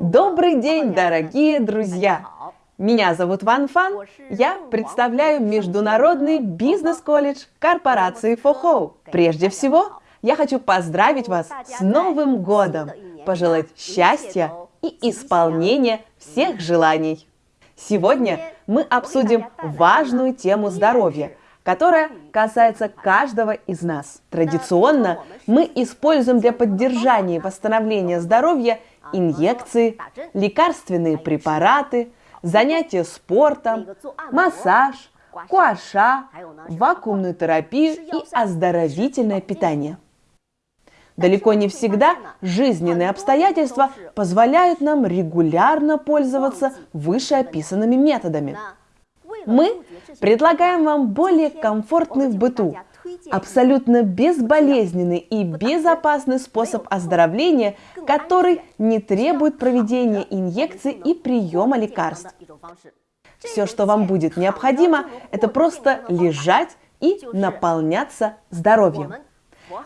Добрый день, дорогие друзья! Меня зовут Ван Фан. Я представляю Международный бизнес-колледж корпорации Фохоу. Прежде всего, я хочу поздравить вас с Новым годом, пожелать счастья и исполнения всех желаний. Сегодня мы обсудим важную тему здоровья, которая касается каждого из нас. Традиционно мы используем для поддержания и восстановления здоровья инъекции, лекарственные препараты, занятия спортом, массаж, куаша, вакуумную терапию и оздоровительное питание. Далеко не всегда жизненные обстоятельства позволяют нам регулярно пользоваться вышеописанными методами. Мы предлагаем вам более комфортный в быту, абсолютно безболезненный и безопасный способ оздоровления, который не требует проведения инъекций и приема лекарств. Все, что вам будет необходимо, это просто лежать и наполняться здоровьем.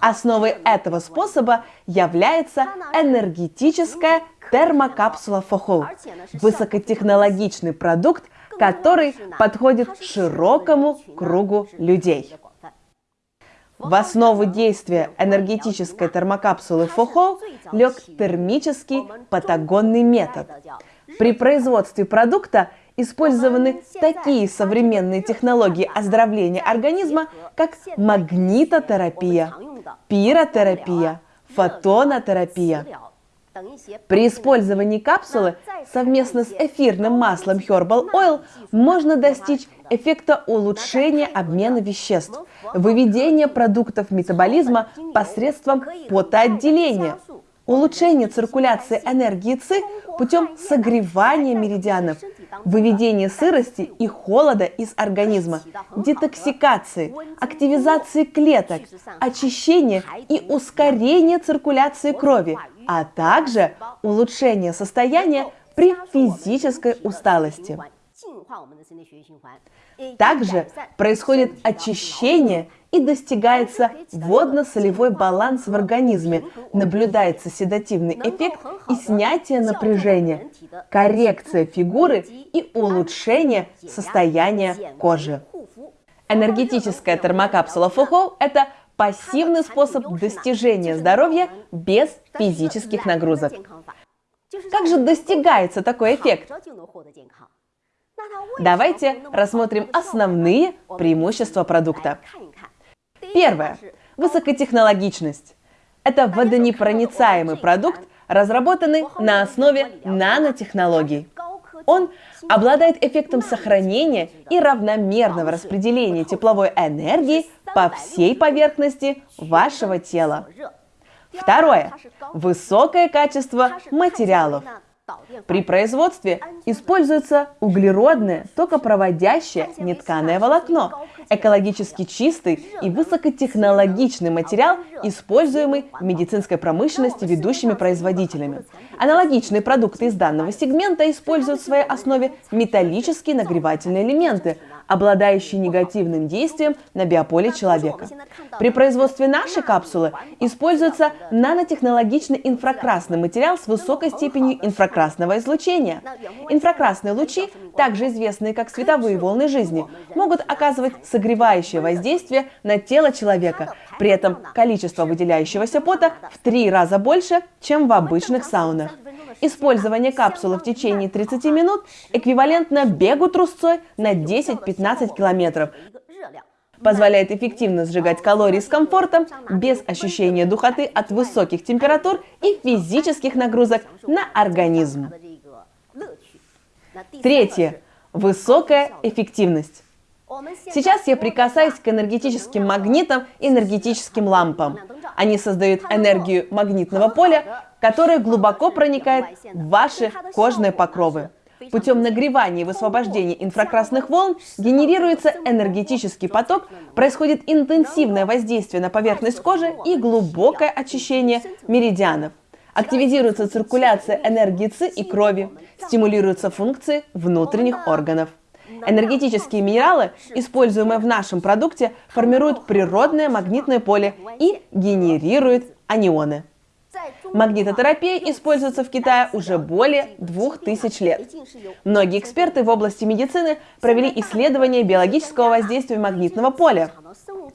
Основой этого способа является энергетическая термокапсула Фохол, высокотехнологичный продукт, который подходит широкому кругу людей. В основу действия энергетической термокапсулы ФОХО лег термический патагонный метод. При производстве продукта использованы такие современные технологии оздоровления организма, как магнитотерапия, пиротерапия, фотонотерапия. При использовании капсулы совместно с эфирным маслом Herbal Oil можно достичь эффекта улучшения обмена веществ, выведения продуктов метаболизма посредством потоотделения, улучшения циркуляции энергии ЦИ путем согревания меридианов, выведения сырости и холода из организма, детоксикации, активизации клеток, очищения и ускорения циркуляции крови, а также улучшения состояния при физической усталости. Также происходит очищение и достигается водно-солевой баланс в организме, наблюдается седативный эффект и снятие напряжения, коррекция фигуры и улучшение состояния кожи. Энергетическая термокапсула Фухо – это пассивный способ достижения здоровья без физических нагрузок. Как же достигается такой эффект? Давайте рассмотрим основные преимущества продукта. Первое. Высокотехнологичность. Это водонепроницаемый продукт, разработанный на основе нанотехнологий. Он обладает эффектом сохранения и равномерного распределения тепловой энергии по всей поверхности вашего тела. Второе. Высокое качество материалов. При производстве используется углеродное, токопроводящее нетканое волокно, экологически чистый и высокотехнологичный материал, используемый в медицинской промышленности ведущими производителями. Аналогичные продукты из данного сегмента используют в своей основе металлические нагревательные элементы, обладающие негативным действием на биополе человека. При производстве нашей капсулы используется нанотехнологичный инфракрасный материал с высокой степенью инфракрасного излучения. Инфракрасные лучи, также известные как световые волны жизни, могут оказывать согревающее воздействие на тело человека. При этом количество выделяющегося пота в три раза больше, чем в обычных саунах. Использование капсулы в течение 30 минут эквивалентно бегу трусцой на 10-15 километров. Позволяет эффективно сжигать калории с комфортом, без ощущения духоты от высоких температур и физических нагрузок на организм. Третье. Высокая эффективность. Сейчас я прикасаюсь к энергетическим магнитам и энергетическим лампам. Они создают энергию магнитного поля, которая глубоко проникает в ваши кожные покровы. Путем нагревания и высвобождения инфракрасных волн генерируется энергетический поток, происходит интенсивное воздействие на поверхность кожи и глубокое очищение меридианов. Активизируется циркуляция энергии ЦИ и крови, стимулируются функции внутренних органов. Энергетические минералы, используемые в нашем продукте, формируют природное магнитное поле и генерируют анионы. Магнитотерапия используется в Китае уже более двух тысяч лет. Многие эксперты в области медицины провели исследование биологического воздействия магнитного поля,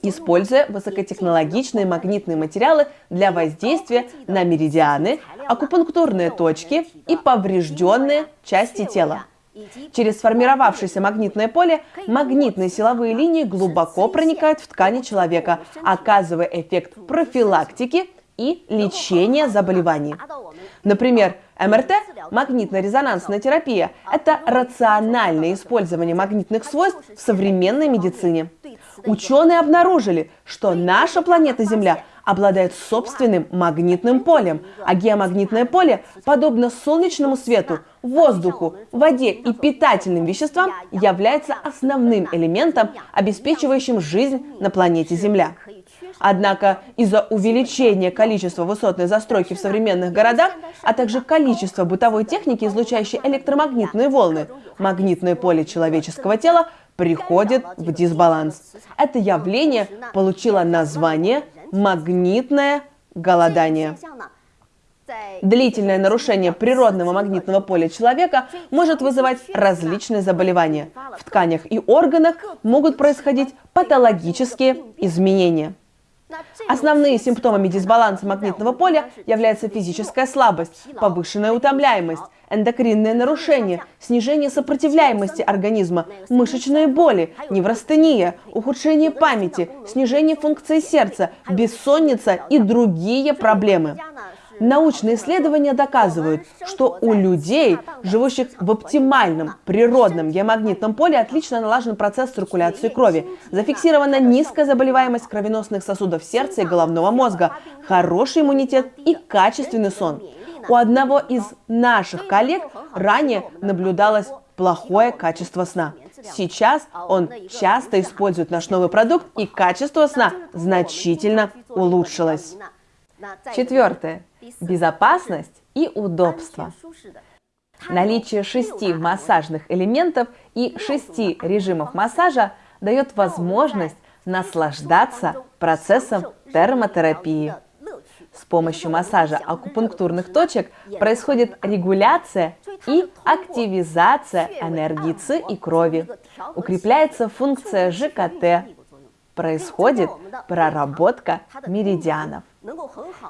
используя высокотехнологичные магнитные материалы для воздействия на меридианы, акупунктурные точки и поврежденные части тела. Через сформировавшееся магнитное поле магнитные силовые линии глубоко проникают в ткани человека, оказывая эффект профилактики и лечения заболеваний. Например, МРТ, магнитно-резонансная терапия, это рациональное использование магнитных свойств в современной медицине. Ученые обнаружили, что наша планета Земля обладает собственным магнитным полем, а геомагнитное поле, подобно солнечному свету, воздуху, воде и питательным веществам, является основным элементом, обеспечивающим жизнь на планете Земля. Однако из-за увеличения количества высотной застройки в современных городах, а также количества бытовой техники, излучающей электромагнитные волны, магнитное поле человеческого тела приходит в дисбаланс. Это явление получило название магнитное голодание. Длительное нарушение природного магнитного поля человека может вызывать различные заболевания. В тканях и органах могут происходить патологические изменения. Основные симптомами дисбаланса магнитного поля являются физическая слабость, повышенная утомляемость, эндокринные нарушения, снижение сопротивляемости организма, мышечные боли, неврастения, ухудшение памяти, снижение функции сердца, бессонница и другие проблемы. Научные исследования доказывают, что у людей, живущих в оптимальном природном геомагнитном поле, отлично налажен процесс циркуляции крови. Зафиксирована низкая заболеваемость кровеносных сосудов сердца и головного мозга, хороший иммунитет и качественный сон. У одного из наших коллег ранее наблюдалось плохое качество сна. Сейчас он часто использует наш новый продукт, и качество сна значительно улучшилось. Четвертое. Безопасность и удобство. Наличие шести массажных элементов и шести режимов массажа дает возможность наслаждаться процессом термотерапии. С помощью массажа акупунктурных точек происходит регуляция и активизация энергии ЦИ и крови. Укрепляется функция ЖКТ. Происходит проработка меридианов.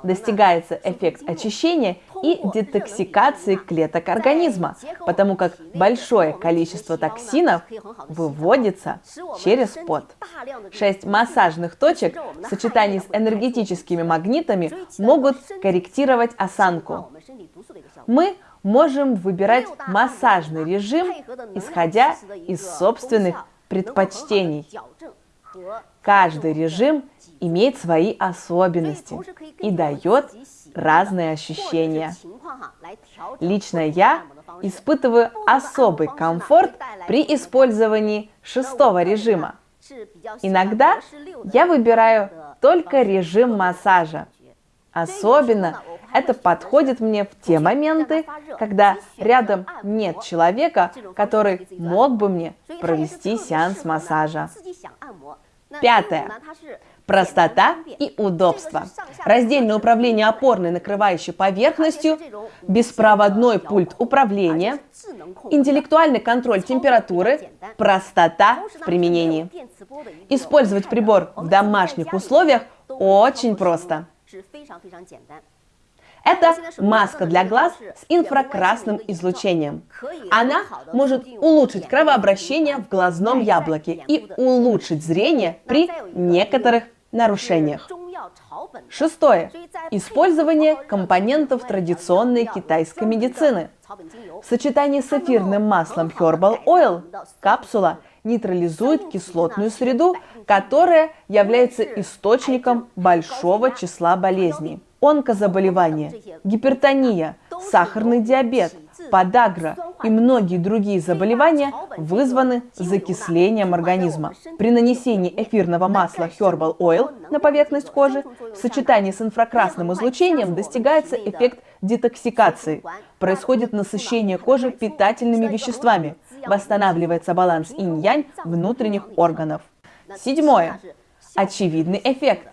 Достигается эффект очищения и детоксикации клеток организма, потому как большое количество токсинов выводится через пот. Шесть массажных точек в сочетании с энергетическими магнитами могут корректировать осанку. Мы можем выбирать массажный режим, исходя из собственных предпочтений. Каждый режим имеет свои особенности и дает разные ощущения. Лично я испытываю особый комфорт при использовании шестого режима. Иногда я выбираю только режим массажа. Особенно это подходит мне в те моменты, когда рядом нет человека, который мог бы мне провести сеанс массажа. Пятое. Простота и удобство. Раздельное управление опорной накрывающей поверхностью, беспроводной пульт управления, интеллектуальный контроль температуры, простота в применении. Использовать прибор в домашних условиях очень просто. Это маска для глаз с инфракрасным излучением. Она может улучшить кровообращение в глазном яблоке и улучшить зрение при некоторых нарушениях. Шестое. Использование компонентов традиционной китайской медицины. В сочетании с эфирным маслом Herbal Oil капсула нейтрализует кислотную среду, которая является источником большого числа болезней онкозаболевания, гипертония, сахарный диабет, подагра и многие другие заболевания вызваны закислением организма. При нанесении эфирного масла Herbal Oil на поверхность кожи в сочетании с инфракрасным излучением достигается эффект детоксикации. Происходит насыщение кожи питательными веществами. Восстанавливается баланс инь-янь внутренних органов. Седьмое. Очевидный эффект.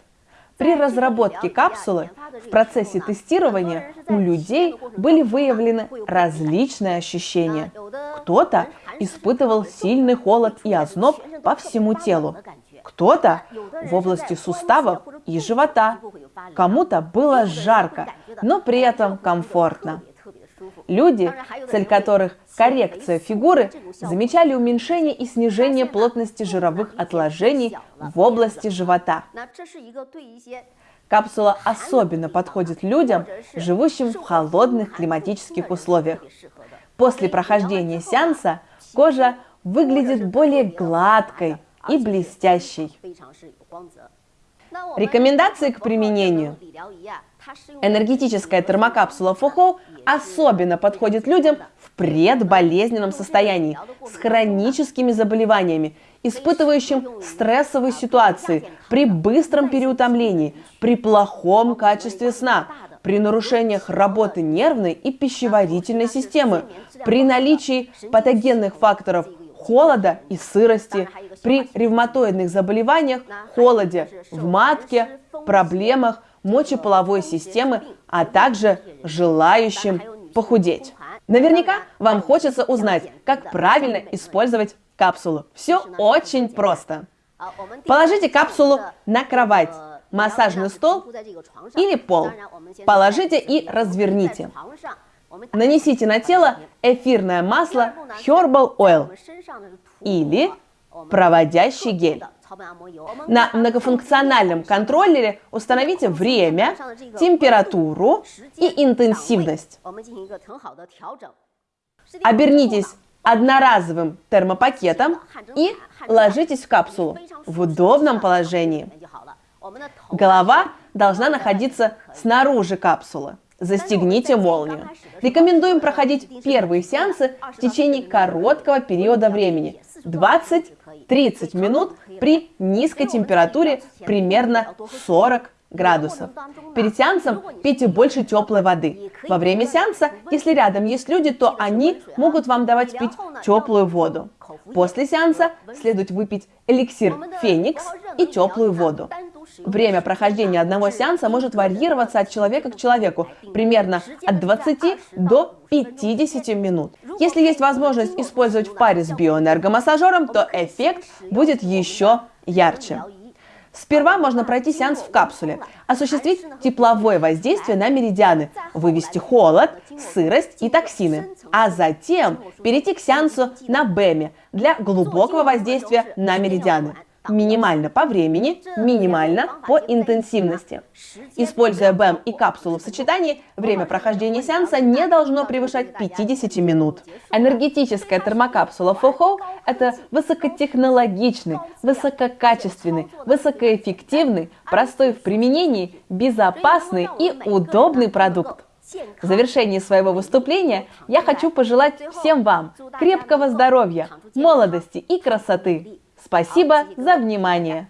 При разработке капсулы в процессе тестирования у людей были выявлены различные ощущения. Кто-то испытывал сильный холод и озноб по всему телу, кто-то в области суставов и живота, кому-то было жарко, но при этом комфортно. Люди, цель которых коррекция фигуры, замечали уменьшение и снижение плотности жировых отложений в области живота. Капсула особенно подходит людям, живущим в холодных климатических условиях. После прохождения сеанса кожа выглядит более гладкой и блестящей. Рекомендации к применению. Энергетическая термокапсула Фухоу особенно подходит людям в предболезненном состоянии, с хроническими заболеваниями, испытывающим стрессовые ситуации, при быстром переутомлении, при плохом качестве сна, при нарушениях работы нервной и пищеварительной системы, при наличии патогенных факторов холода и сырости, при ревматоидных заболеваниях, холоде, в матке, проблемах мочеполовой системы, а также желающим похудеть. Наверняка вам хочется узнать, как правильно использовать капсулу. Все очень просто. Положите капсулу на кровать, массажный стол или пол. Положите и разверните. Нанесите на тело эфирное масло Herbal Oil или проводящий гель. На многофункциональном контроллере установите время, температуру и интенсивность. Обернитесь одноразовым термопакетом и ложитесь в капсулу в удобном положении. Голова должна находиться снаружи капсулы. Застегните молнию. Рекомендуем проходить первые сеансы в течение короткого периода времени – 20-30 минут при низкой температуре примерно 40 градусов. Перед сеансом пейте больше теплой воды. Во время сеанса, если рядом есть люди, то они могут вам давать пить теплую воду. После сеанса следует выпить эликсир Феникс и теплую воду. Время прохождения одного сеанса может варьироваться от человека к человеку, примерно от 20 до 50 минут. Если есть возможность использовать в паре с биоэнергомассажером, то эффект будет еще ярче. Сперва можно пройти сеанс в капсуле, осуществить тепловое воздействие на меридианы, вывести холод, сырость и токсины, а затем перейти к сеансу на БЭМе для глубокого воздействия на меридианы минимально по времени, минимально по интенсивности. Используя БЭМ и капсулу в сочетании, время прохождения сеанса не должно превышать 50 минут. Энергетическая термокапсула FOHO – это высокотехнологичный, высококачественный, высокоэффективный, простой в применении, безопасный и удобный продукт. В завершении своего выступления я хочу пожелать всем вам крепкого здоровья, молодости и красоты. Спасибо за внимание!